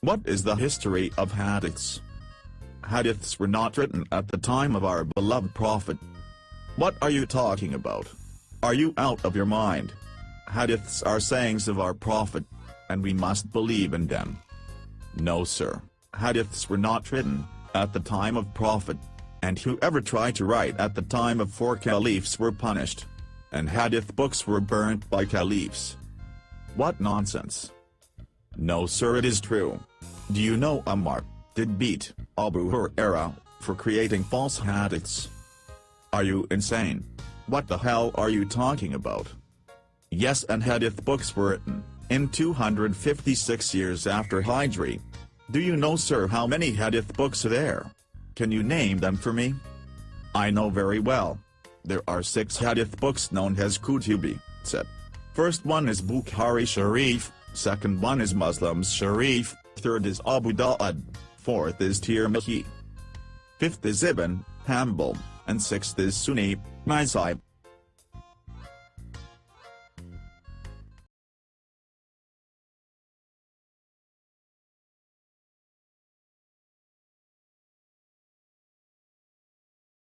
What is the history of hadiths? Hadiths were not written at the time of our beloved Prophet. What are you talking about? Are you out of your mind? Hadiths are sayings of our Prophet, and we must believe in them. No sir, hadiths were not written, at the time of Prophet, and whoever tried to write at the time of four caliphs were punished. And hadith books were burnt by caliphs. What nonsense. No sir it is true. Do you know Ammar, did beat, Abu Huraira, for creating false hadiths? Are you insane? What the hell are you talking about? Yes and hadith books were written, in 256 years after Hijri. Do you know sir how many hadith books are there? Can you name them for me? I know very well. There are six hadith books known as Kutubi, set. First one is Bukhari Sharif, second one is Muslims Sharif, third is Abu Dawud, fourth is Tirmidhi. Fifth is Ibn, Hanbal, and sixth is Sunni, Mazhab.